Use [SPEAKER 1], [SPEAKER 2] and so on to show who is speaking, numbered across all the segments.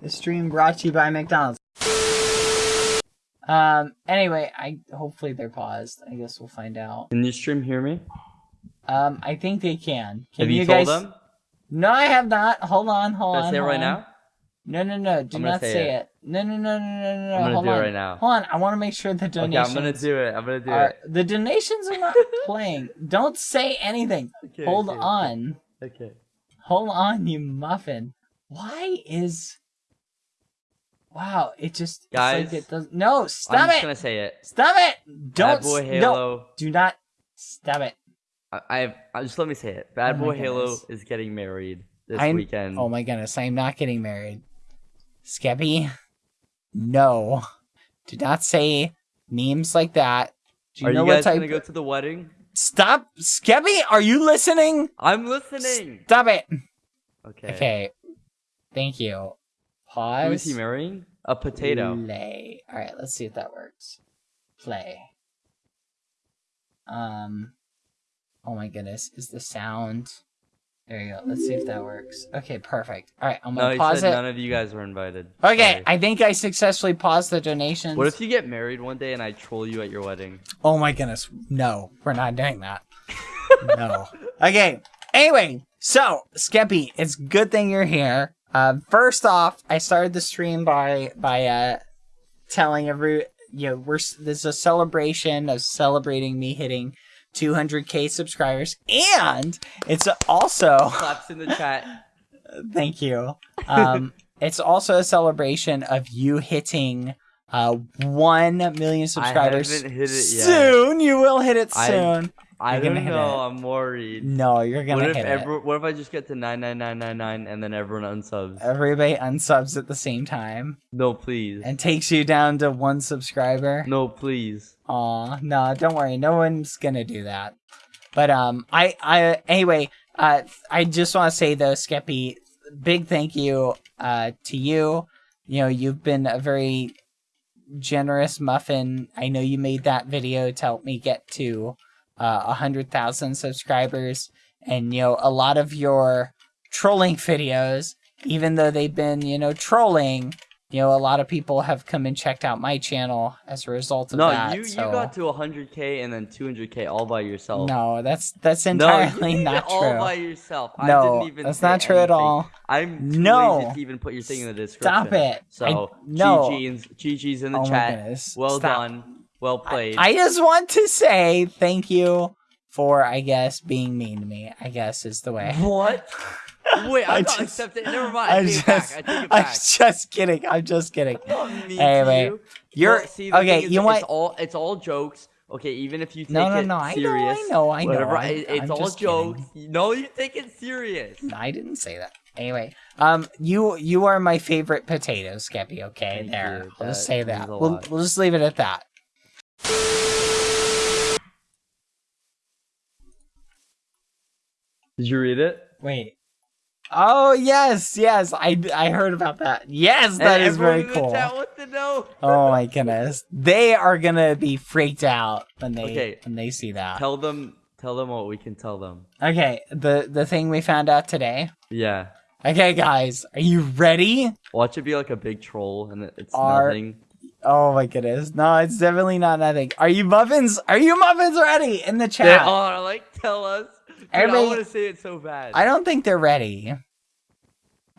[SPEAKER 1] The stream brought to you by McDonald's. Um. Anyway, I hopefully they're paused. I guess we'll find out.
[SPEAKER 2] Can you stream hear me?
[SPEAKER 1] Um. I think they can. Can
[SPEAKER 2] Have you,
[SPEAKER 1] guys?
[SPEAKER 2] told them?
[SPEAKER 1] No, I have not. Hold on. Hold
[SPEAKER 2] Should I
[SPEAKER 1] on.
[SPEAKER 2] say it right
[SPEAKER 1] on.
[SPEAKER 2] now?
[SPEAKER 1] No, no, no. Do not
[SPEAKER 2] say
[SPEAKER 1] say
[SPEAKER 2] it.
[SPEAKER 1] it. No, no, no, no, no, no.
[SPEAKER 2] I'm gonna
[SPEAKER 1] hold
[SPEAKER 2] do it
[SPEAKER 1] on.
[SPEAKER 2] right now.
[SPEAKER 1] Hold on. I want to make sure the
[SPEAKER 2] Okay,
[SPEAKER 1] donations.
[SPEAKER 2] I'm gonna do it. I'm gonna do
[SPEAKER 1] are,
[SPEAKER 2] it.
[SPEAKER 1] the donations are not playing. Don't say anything.
[SPEAKER 2] Okay,
[SPEAKER 1] Hold
[SPEAKER 2] okay,
[SPEAKER 1] on.
[SPEAKER 2] Okay.
[SPEAKER 1] Hold on, you muffin. Why is? Wow, it just it's
[SPEAKER 2] Guys,
[SPEAKER 1] like it does. No,
[SPEAKER 2] I'm
[SPEAKER 1] stop
[SPEAKER 2] just
[SPEAKER 1] it!
[SPEAKER 2] gonna say it.
[SPEAKER 1] Stop it! Don't
[SPEAKER 2] Bad Boy
[SPEAKER 1] s- no, do not stop it.
[SPEAKER 2] I, I've. I just let me say it. Bad
[SPEAKER 1] Oh
[SPEAKER 2] Boy Halo is getting married this
[SPEAKER 1] I'm-
[SPEAKER 2] weekend.
[SPEAKER 1] Oh my goodness, I am not getting married. Skeppy, no, do not say memes like that. Do you
[SPEAKER 2] Are
[SPEAKER 1] know
[SPEAKER 2] you
[SPEAKER 1] what
[SPEAKER 2] guys
[SPEAKER 1] type?
[SPEAKER 2] gonna go to the wedding?
[SPEAKER 1] Stop, Skeppy! Are you listening?
[SPEAKER 2] I'm listening.
[SPEAKER 1] Stop it.
[SPEAKER 2] Okay.
[SPEAKER 1] Okay, thank you.
[SPEAKER 2] Who
[SPEAKER 1] Pause.
[SPEAKER 2] is he marrying? A potato.
[SPEAKER 1] Play. All right, let's see if that works. Play. Um. Oh my goodness, is the sound? There you go. Let's see if that works. Okay, perfect. All right, I'm gonna
[SPEAKER 2] he
[SPEAKER 1] pause it.
[SPEAKER 2] none of you guys were invited.
[SPEAKER 1] Okay,
[SPEAKER 2] Sorry.
[SPEAKER 1] I think I successfully paused the donations.
[SPEAKER 2] What if you get married one day and I troll you at your wedding?
[SPEAKER 1] Oh my goodness, no, we're not doing that. no. Okay. Anyway, so Skeppy, it's good thing you're here. Uh, first off, I started the stream by by uh, telling every you know we're s- this is a celebration of celebrating me hitting 200k subscribers, and it's also
[SPEAKER 2] Claps in the chat.
[SPEAKER 1] thank you. Um, it's also a celebration of you hitting uh 1 million subscribers.
[SPEAKER 2] haven't hit it yet.
[SPEAKER 1] Soon, you will hit it soon.
[SPEAKER 2] I
[SPEAKER 1] You're
[SPEAKER 2] don't know.
[SPEAKER 1] it.
[SPEAKER 2] I'm worried.
[SPEAKER 1] No, you're gonna
[SPEAKER 2] What if
[SPEAKER 1] hit it.
[SPEAKER 2] What if I just get to nine nine nine nine nine and then everyone unsubs?
[SPEAKER 1] Everybody unsubs at the same time
[SPEAKER 2] No, please.
[SPEAKER 1] and takes you down to one subscriber.
[SPEAKER 2] No, please.
[SPEAKER 1] Aw, no, don't worry, no one's gonna do that. But um, I I anyway, uh, I just want to say though, Skeppy, big thank you uh to you. You know, you've been a very generous muffin. I know you made that video to help me get to uh, a hundred thousand subscribers, and you know, a lot of your trolling videos, even though they've been you know trolling. You know, a lot of people have come and checked out my channel as a result of
[SPEAKER 2] No,
[SPEAKER 1] that.
[SPEAKER 2] No, you
[SPEAKER 1] so-
[SPEAKER 2] you got to 100k and then 200k all by yourself.
[SPEAKER 1] no, that's that's
[SPEAKER 2] No,
[SPEAKER 1] entirely
[SPEAKER 2] you
[SPEAKER 1] not
[SPEAKER 2] it all
[SPEAKER 1] true.
[SPEAKER 2] by yourself. I
[SPEAKER 1] no,
[SPEAKER 2] didn't even
[SPEAKER 1] that's not true at all.
[SPEAKER 2] I'm too
[SPEAKER 1] No.
[SPEAKER 2] lazy to even put your thing in the description.
[SPEAKER 1] Stop it.
[SPEAKER 2] So,
[SPEAKER 1] I- no.
[SPEAKER 2] GG's, GG's in the
[SPEAKER 1] Oh
[SPEAKER 2] chat. Well
[SPEAKER 1] Stop.
[SPEAKER 2] done. Well played.
[SPEAKER 1] I just want to say thank you for, I guess, being mean to me. I guess is the way.
[SPEAKER 2] what? Wait,
[SPEAKER 1] I
[SPEAKER 2] I'm not
[SPEAKER 1] just-
[SPEAKER 2] accepting. Never mind. I
[SPEAKER 1] I'm
[SPEAKER 2] take
[SPEAKER 1] just,
[SPEAKER 2] it back. I take it
[SPEAKER 1] I'm just kidding. I'm just kidding.
[SPEAKER 2] I'm not mean
[SPEAKER 1] Anyway,
[SPEAKER 2] to you.
[SPEAKER 1] You're
[SPEAKER 2] see,
[SPEAKER 1] okay. You know
[SPEAKER 2] It's all it's all jokes. Okay, even if you take
[SPEAKER 1] No, no,
[SPEAKER 2] it
[SPEAKER 1] no. I know. I know. I know.
[SPEAKER 2] whatever,
[SPEAKER 1] I,
[SPEAKER 2] it's
[SPEAKER 1] I'm
[SPEAKER 2] all jokes.
[SPEAKER 1] kidding.
[SPEAKER 2] No, you take it serious.
[SPEAKER 1] I didn't say that. Anyway, um, you you are my favorite potato, Skeppy. Okay,
[SPEAKER 2] Thank
[SPEAKER 1] there.
[SPEAKER 2] you.
[SPEAKER 1] I'll just say that. We'll we'll just leave it at that.
[SPEAKER 2] Did you read it?
[SPEAKER 1] Wait. Oh yes, yes. I I heard about that. Yes, that
[SPEAKER 2] And
[SPEAKER 1] is very
[SPEAKER 2] everyone
[SPEAKER 1] cool.
[SPEAKER 2] chat to know.
[SPEAKER 1] Oh my goodness, they are gonna be freaked out when they
[SPEAKER 2] Okay.
[SPEAKER 1] when they see that.
[SPEAKER 2] Tell them. Tell them what we can tell them.
[SPEAKER 1] Okay, the the thing we found out today.
[SPEAKER 2] Yeah.
[SPEAKER 1] Okay, guys, are you ready?
[SPEAKER 2] Watch it be like a big troll, and it's
[SPEAKER 1] Are-
[SPEAKER 2] nothing.
[SPEAKER 1] Oh my goodness, no, it's definitely not nothing. Are you muffins? Are you muffins ready in the chat?
[SPEAKER 2] They
[SPEAKER 1] chat?
[SPEAKER 2] are like tell us. Dude, I
[SPEAKER 1] Everybody-
[SPEAKER 2] want to say it so bad.
[SPEAKER 1] I don't think they're ready.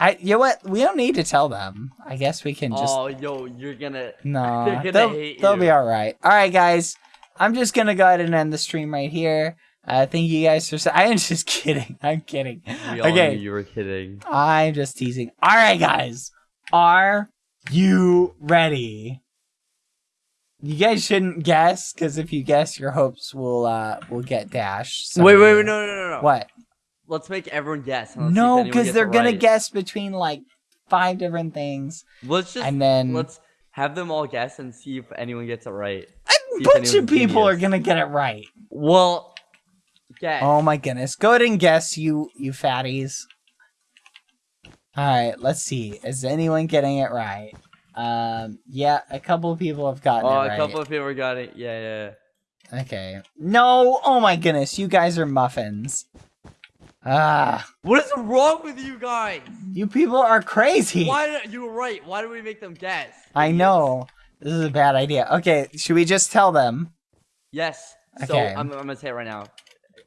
[SPEAKER 1] I you know what? We don't need to tell them. I guess we can just
[SPEAKER 2] oh, yo, you're gonna.
[SPEAKER 1] No,
[SPEAKER 2] They're gonna
[SPEAKER 1] they'll,
[SPEAKER 2] hate
[SPEAKER 1] they'll
[SPEAKER 2] you.
[SPEAKER 1] be all right. All right, guys. I'm just gonna go ahead and end the stream right here. Uh, thank you guys for. I am just kidding. I'm kidding.
[SPEAKER 2] We all
[SPEAKER 1] Okay.
[SPEAKER 2] knew you were kidding.
[SPEAKER 1] I'm just teasing. All right, guys. Are you ready? You guys shouldn't guess, because if you guess, your hopes will uh will get dashed.
[SPEAKER 2] Wait, wait, wait, no, no, no, no.
[SPEAKER 1] What?
[SPEAKER 2] Let's make everyone guess. and let's see if
[SPEAKER 1] No, because they're gonna
[SPEAKER 2] right.
[SPEAKER 1] guess between like five different things,
[SPEAKER 2] Let's just
[SPEAKER 1] and then
[SPEAKER 2] let's have them all guess and see if anyone gets it right.
[SPEAKER 1] a bunch of people are gonna get it right.
[SPEAKER 2] Well, guess.
[SPEAKER 1] Oh my goodness. Go ahead and guess, you you fatties. Alright, let's see. Is anyone getting it right? Um yeah, a couple of people have gotten it.
[SPEAKER 2] Oh,
[SPEAKER 1] it
[SPEAKER 2] a couple of people got it. Yeah, yeah. yeah.
[SPEAKER 1] Okay. No, oh my goodness, you guys are muffins. Ah,
[SPEAKER 2] What is wrong with you guys?
[SPEAKER 1] you people are crazy.
[SPEAKER 2] Why? Did, you were right. Why do we make them guess?
[SPEAKER 1] I know. This is a bad idea. Okay, should we just tell them?
[SPEAKER 2] Yes. So
[SPEAKER 1] Okay.
[SPEAKER 2] I'm, I'm gonna say it right now.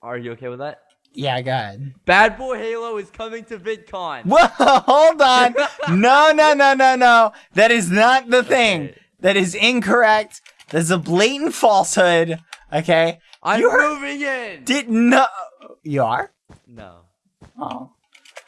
[SPEAKER 2] Are you okay with that?
[SPEAKER 1] Yeah, go ahead.
[SPEAKER 2] Bad Boy Halo is coming to VidCon.
[SPEAKER 1] Whoa, hold on. No, no, no, no, no. That is not the thing.
[SPEAKER 2] Okay.
[SPEAKER 1] That is incorrect. That's a blatant falsehood. Okay?
[SPEAKER 2] I'm
[SPEAKER 1] You heard-
[SPEAKER 2] moving in.
[SPEAKER 1] Did no. You are?
[SPEAKER 2] no.
[SPEAKER 1] Oh.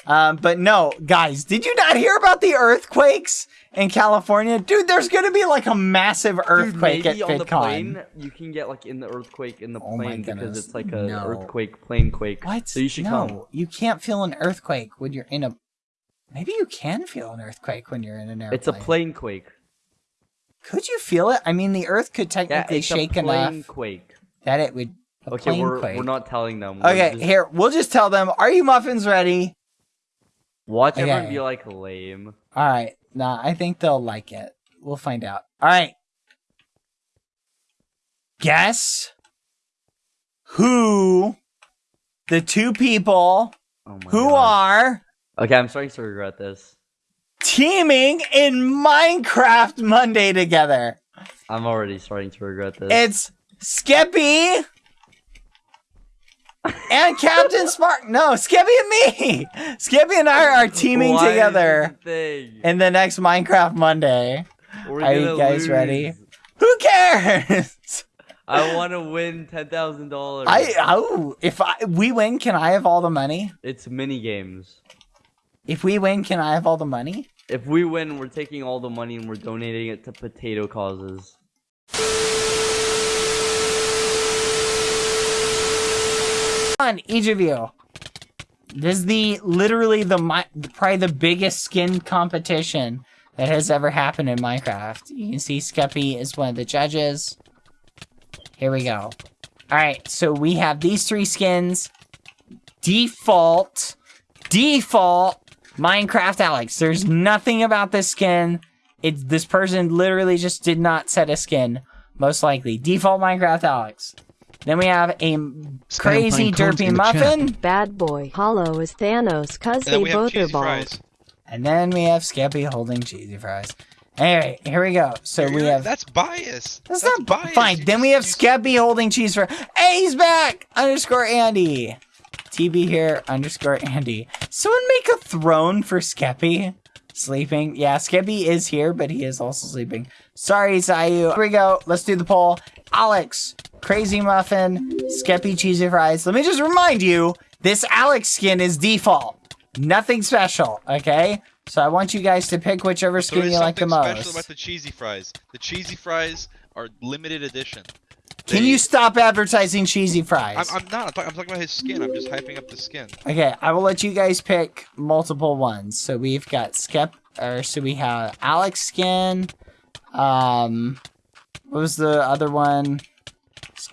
[SPEAKER 1] Um, but no, guys, did you not hear about the earthquakes in California? Dude, there's gonna be like a massive earthquake
[SPEAKER 2] Dude, maybe
[SPEAKER 1] at
[SPEAKER 2] on the plane you can get like in the earthquake in the
[SPEAKER 1] Oh
[SPEAKER 2] plane because it's like a
[SPEAKER 1] no.
[SPEAKER 2] earthquake plane quake.
[SPEAKER 1] What?
[SPEAKER 2] So you should
[SPEAKER 1] no,
[SPEAKER 2] come.
[SPEAKER 1] you can't feel an earthquake when you're in a. Maybe you can feel an earthquake when you're in an airplane.
[SPEAKER 2] It's a plane quake.
[SPEAKER 1] Could you feel it? I mean, the Earth could
[SPEAKER 2] Yeah,
[SPEAKER 1] technically
[SPEAKER 2] it's
[SPEAKER 1] shake
[SPEAKER 2] a plane
[SPEAKER 1] enough
[SPEAKER 2] quake.
[SPEAKER 1] that it would.
[SPEAKER 2] Okay,
[SPEAKER 1] plane
[SPEAKER 2] we're
[SPEAKER 1] quake.
[SPEAKER 2] we're not telling them. We're
[SPEAKER 1] Okay,
[SPEAKER 2] just-
[SPEAKER 1] here we'll just tell them. Are you muffins ready?
[SPEAKER 2] Watch everyone
[SPEAKER 1] Okay.
[SPEAKER 2] be like lame.
[SPEAKER 1] All right. Nah, I think they'll like it. We'll find out. All right. Guess who the two people
[SPEAKER 2] Oh
[SPEAKER 1] who
[SPEAKER 2] God.
[SPEAKER 1] are
[SPEAKER 2] Okay, I'm starting to regret this.
[SPEAKER 1] teaming in Minecraft Monday together.
[SPEAKER 2] I'm already starting to regret this.
[SPEAKER 1] It's Skeppy and Captain Spark. No, Skippy and me. Skippy and I are teaming
[SPEAKER 2] Why
[SPEAKER 1] together
[SPEAKER 2] this a thing?
[SPEAKER 1] in the next Minecraft Monday.
[SPEAKER 2] We're
[SPEAKER 1] Are you guys ready? Who cares?
[SPEAKER 2] I want to win ten thousand dollars.
[SPEAKER 1] I oh, if I we win, can I have all the money?
[SPEAKER 2] It's mini games.
[SPEAKER 1] If we win, can I have all the money?
[SPEAKER 2] If we win, we're taking all the money and we're donating it to potato causes.
[SPEAKER 1] On each of you. This is the literally the probably the biggest skin competition that has ever happened in Minecraft. You can see Skeppy is one of the judges. Here we go. All right, so we have these three skins. Default, default Minecraft Alex. There's nothing about this skin. It's this person literally just did not set a skin. Most likely, default Minecraft Alex. Then we have a crazy derpy
[SPEAKER 3] in the
[SPEAKER 1] muffin.
[SPEAKER 4] Bad boy. Halo is Thanos, cause they both are
[SPEAKER 5] cheesy
[SPEAKER 4] bald.
[SPEAKER 1] And then we have Skeppy holding cheesy fries. Anyway, here we go. So we
[SPEAKER 5] You're-
[SPEAKER 1] have.
[SPEAKER 5] That's bias.
[SPEAKER 1] That's,
[SPEAKER 5] That's
[SPEAKER 1] not
[SPEAKER 5] bias.
[SPEAKER 1] fine.
[SPEAKER 5] You
[SPEAKER 1] Then
[SPEAKER 5] just-
[SPEAKER 1] we have
[SPEAKER 5] you-
[SPEAKER 1] Skeppy holding cheese fries. Hey, he's back! Underscore Andy. TB here, underscore Andy. Someone make a throne for Skeppy. Sleeping. Yeah, Skeppy is here, but he is also sleeping. Sorry, Zayu. Here we go. Let's do the poll. Alex, Crazy Muffin, Skeppy Cheesy Fries. Let me just remind you, this Alex skin is default. Nothing special, okay? So I want you guys to pick whichever skin you like the
[SPEAKER 5] something special
[SPEAKER 1] most.
[SPEAKER 5] about the cheesy fries. The cheesy fries are limited edition.
[SPEAKER 1] Can you stop advertising cheesy fries?
[SPEAKER 5] I'm, I'm not. I'm, talk- I'm talking about his skin. I'm just hyping up the skin.
[SPEAKER 1] Okay, I will let you guys pick multiple ones. So we've got Skep, or so we have Alex skin. Um, what was the other one?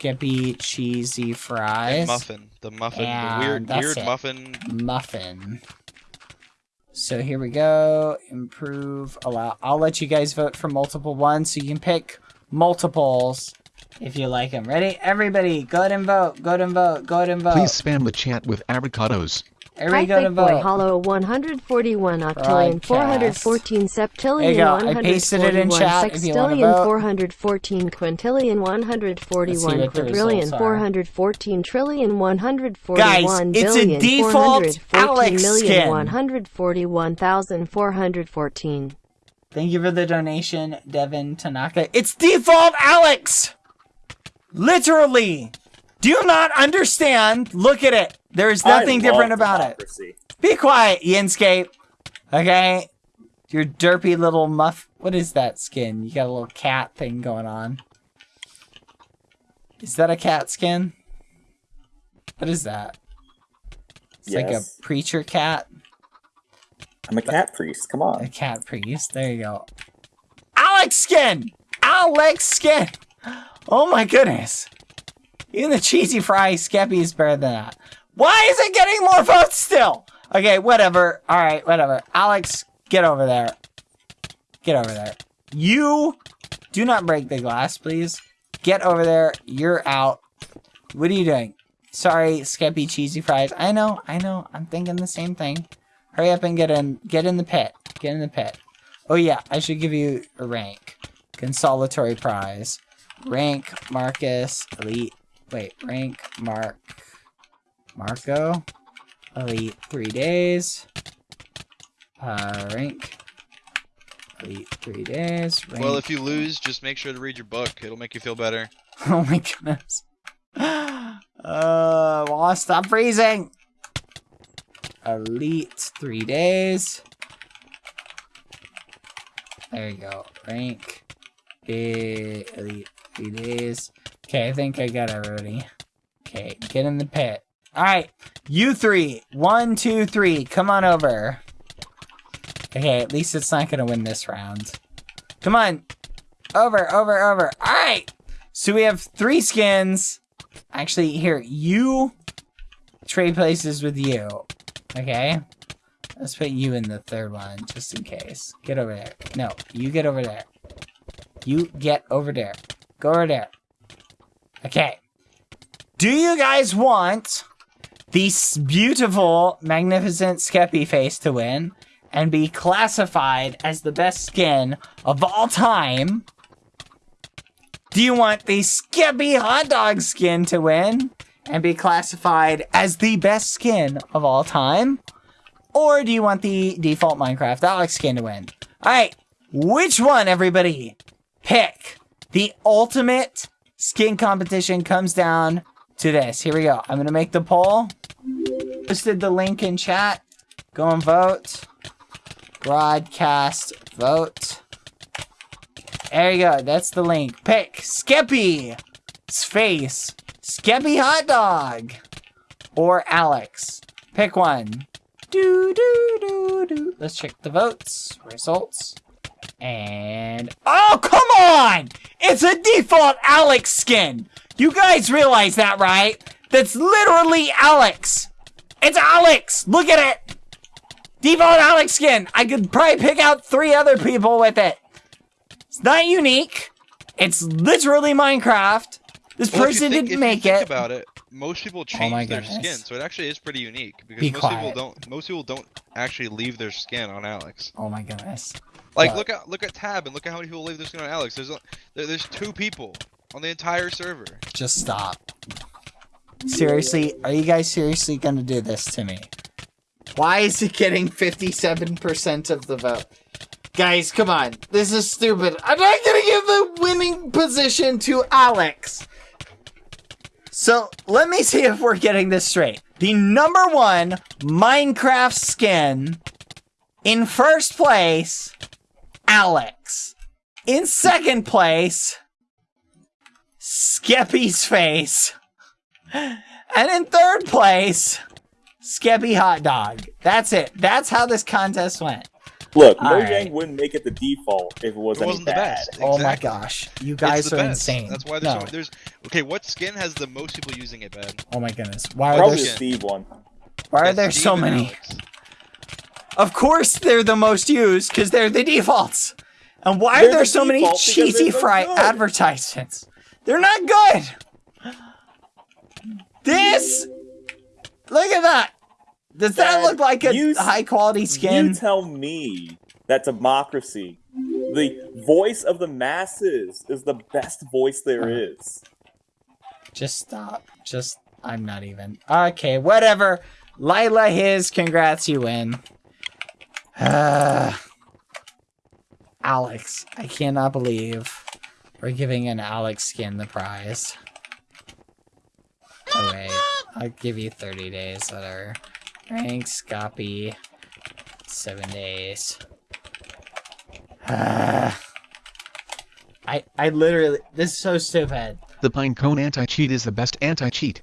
[SPEAKER 1] Skeppy cheesy fries.
[SPEAKER 5] And muffin. The muffin.
[SPEAKER 1] And
[SPEAKER 5] the weird, weird
[SPEAKER 1] it.
[SPEAKER 5] muffin.
[SPEAKER 1] Muffin. So here we go. Improve. Allow. I'll let you guys vote for multiple ones, so you can pick multiples if you like them. Ready? Everybody, go ahead and vote. Go ahead and vote. Go ahead and vote.
[SPEAKER 3] Please spam the chat with avocados.
[SPEAKER 1] Everybody,
[SPEAKER 4] Hi,
[SPEAKER 1] go ahead
[SPEAKER 4] fake boy.
[SPEAKER 1] vote.
[SPEAKER 4] Halo 141 octillion
[SPEAKER 1] Broadcast.
[SPEAKER 4] 414
[SPEAKER 1] There
[SPEAKER 4] septillion
[SPEAKER 1] you go. I pasted it in
[SPEAKER 4] 141
[SPEAKER 1] chat if you wanna
[SPEAKER 4] sextillion
[SPEAKER 1] vote.
[SPEAKER 4] 414 quintillion 141
[SPEAKER 1] Let's see what the
[SPEAKER 4] quadrillion
[SPEAKER 1] results are.
[SPEAKER 4] 414 trillion 141
[SPEAKER 1] Guys, it's a default
[SPEAKER 4] 414
[SPEAKER 1] Alex
[SPEAKER 4] million
[SPEAKER 1] skin.
[SPEAKER 4] 141,414.
[SPEAKER 1] Thank you for the donation, Devin Tanaka. It's default Alex! Literally! Do you not understand? Look at it. There's nothing different about it. Be quiet, Yinscape. Okay? Your derpy little muff. What is that skin? You got a little cat thing going on. Is that a cat skin? What is that? It's like a preacher cat.
[SPEAKER 6] I'm a cat priest. Come on.
[SPEAKER 1] A cat priest. There you go. Alex skin! Alex skin! Oh my goodness. Even the cheesy fry Skeppy is better than that. Why is it getting more votes still? Okay, whatever. Alright, whatever. Alex, get over there. Get over there. You do not break the glass, please. Get over there. You're out. What are you doing? Sorry, Skeppy Cheesy Fries. I know, I know. I'm thinking the same thing. Hurry up and get in. Get in the pit. Get in the pit. Oh yeah, I should give you a rank. Consolatory prize. Rank Marcus Elite. Wait, rank Mark Marco Elite three days. Uh, rank Elite three days. Rank.
[SPEAKER 5] Well, if you lose, just make sure to read your book. It'll make you feel better.
[SPEAKER 1] oh my goodness. Uh, well, stop freezing. Elite three days. There you go. Rank. Elite three days. Okay, I think I got everybody. Okay, get in the pit. Alright, you three. One, two, three. Come on over. Okay, at least it's not gonna win this round. Come on. Over, over, over. Alright! So we have three skins. Actually, here, you trade places with you. Okay? Let's put you in the third one, just in case. Get over there. No, you get over there. You get over there. Go over there. Okay. Do you guys want this beautiful, magnificent Skeppy face to win and be classified as the best skin of all time? Do you want the Skeppy hot dog skin to win and be classified as the best skin of all time? Or do you want the default Minecraft Alex skin to win? Alright, which one, everybody? Pick. The ultimate skin competition comes down to this. Here we go. I'm going to make the poll. Posted the link in chat. Go and vote. Broadcast vote. There you go. That's the link. Pick Skeppy's face. Skeppy hot dog. Or Alex. Pick one. Do do do do. Let's check the votes. Results. And oh come on! It's a default Alex skin. You guys realize that, right? That's literally Alex. It's Alex. Look at it. Default Alex skin. I could probably pick out three other people with it. It's not unique. It's literally Minecraft. This
[SPEAKER 5] Well,
[SPEAKER 1] person
[SPEAKER 5] think-
[SPEAKER 1] didn't make
[SPEAKER 5] think
[SPEAKER 1] it.
[SPEAKER 5] about it, most people
[SPEAKER 1] Oh
[SPEAKER 5] change their skin, so it actually is pretty unique because
[SPEAKER 1] Be
[SPEAKER 5] most
[SPEAKER 1] quiet.
[SPEAKER 5] people don't. Most people don't actually leave their skin on Alex.
[SPEAKER 1] Oh my goodness.
[SPEAKER 5] Like
[SPEAKER 1] But-
[SPEAKER 5] look at look at Tab and look at how many people leave their skin on Alex. There's a, there, there's two people on the entire server.
[SPEAKER 1] Just stop. Seriously, are you guys seriously gonna do this to me? Why is it getting 57% of the vote? Guys, come on. This is stupid. I'm not gonna give the winning position to Alex. So, let me see if we're getting this straight. The number one Minecraft skin in first place, Alex. In second place, Skeppy's face. And in third place, Skeppy Hot Dog. That's it. That's how this contest went.
[SPEAKER 6] Look,
[SPEAKER 1] All
[SPEAKER 6] Mojang
[SPEAKER 1] right.
[SPEAKER 6] wouldn't make it the default if it was
[SPEAKER 5] it wasn't the
[SPEAKER 6] bad.
[SPEAKER 5] best.
[SPEAKER 1] Oh my gosh. You guys are
[SPEAKER 5] best.
[SPEAKER 1] insane.
[SPEAKER 5] That's why there's,
[SPEAKER 1] no.
[SPEAKER 5] so, there's okay. What skin has the most people using it, Ben?
[SPEAKER 1] Oh my goodness. Why are
[SPEAKER 6] Probably
[SPEAKER 1] there,
[SPEAKER 6] the Steve one.
[SPEAKER 1] why are
[SPEAKER 5] Yes,
[SPEAKER 1] there
[SPEAKER 5] Steve
[SPEAKER 1] so many?
[SPEAKER 5] Alex.
[SPEAKER 1] Of course they're the most used because they're the defaults. And why are
[SPEAKER 6] They're
[SPEAKER 1] there
[SPEAKER 6] the
[SPEAKER 1] so many cheesy fry
[SPEAKER 6] good.
[SPEAKER 1] advertisements? They're not good. This Look at that. Does that look like a
[SPEAKER 6] you
[SPEAKER 1] high quality skin?
[SPEAKER 6] You tell me that democracy, the voice of the masses, is the best voice there is.
[SPEAKER 1] Just stop. Just, I'm not even. Okay, whatever. Lila his, congrats, you win. Uh, Alex, I cannot believe we're giving an Alex skin the prize. Oh wait, I'll give you 30 days, whatever. Thanks, copy. Seven days. Uh, I, I literally, this is so stupid.
[SPEAKER 3] The Pinecone anti-cheat is the best anti-cheat.